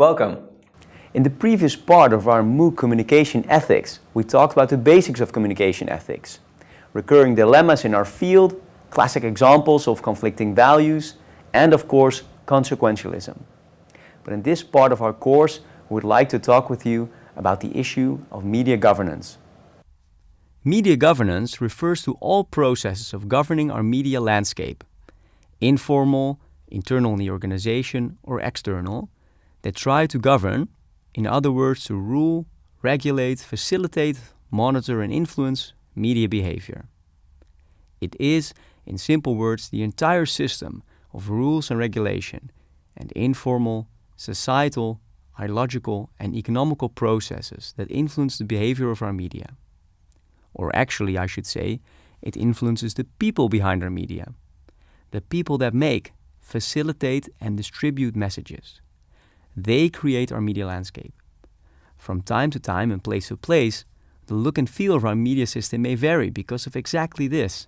Welcome. In the previous part of our MOOC Communication Ethics, we talked about the basics of communication ethics, recurring dilemmas in our field, classic examples of conflicting values, and of course, consequentialism. But in this part of our course, we would like to talk with you about the issue of media governance. Media governance refers to all processes of governing our media landscape, informal, internal in the organization, or external, that try to govern, in other words, to rule, regulate, facilitate, monitor and influence media behavior. It is, in simple words, the entire system of rules and regulation and informal, societal, ideological and economical processes that influence the behavior of our media. Or actually, I should say, it influences the people behind our media. The people that make, facilitate and distribute messages. They create our media landscape. From time to time and place to place, the look and feel of our media system may vary because of exactly this.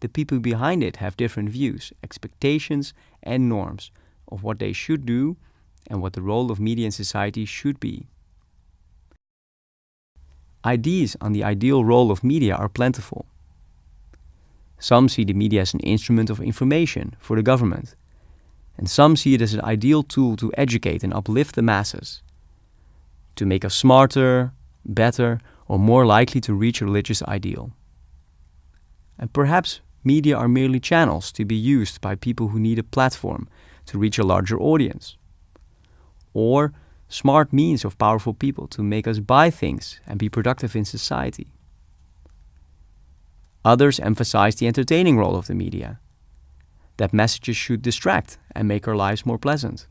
The people behind it have different views, expectations and norms of what they should do and what the role of media in society should be. Ideas on the ideal role of media are plentiful. Some see the media as an instrument of information for the government, and some see it as an ideal tool to educate and uplift the masses, to make us smarter, better, or more likely to reach a religious ideal. And perhaps media are merely channels to be used by people who need a platform to reach a larger audience or smart means of powerful people to make us buy things and be productive in society. Others emphasize the entertaining role of the media, that messages should distract and make our lives more pleasant.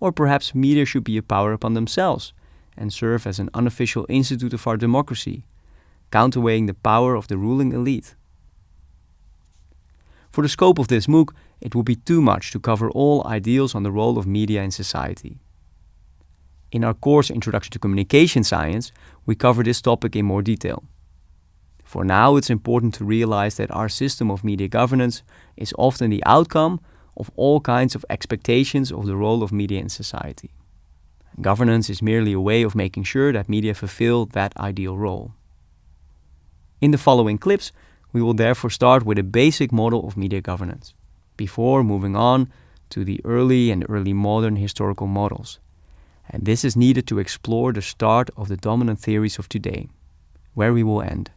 Or perhaps media should be a power upon themselves and serve as an unofficial institute of our democracy, counterweighing the power of the ruling elite. For the scope of this MOOC, it would be too much to cover all ideals on the role of media in society. In our course Introduction to Communication Science, we cover this topic in more detail. For now, it's important to realize that our system of media governance is often the outcome of all kinds of expectations of the role of media in society. Governance is merely a way of making sure that media fulfill that ideal role. In the following clips, we will therefore start with a basic model of media governance before moving on to the early and early modern historical models. And this is needed to explore the start of the dominant theories of today, where we will end.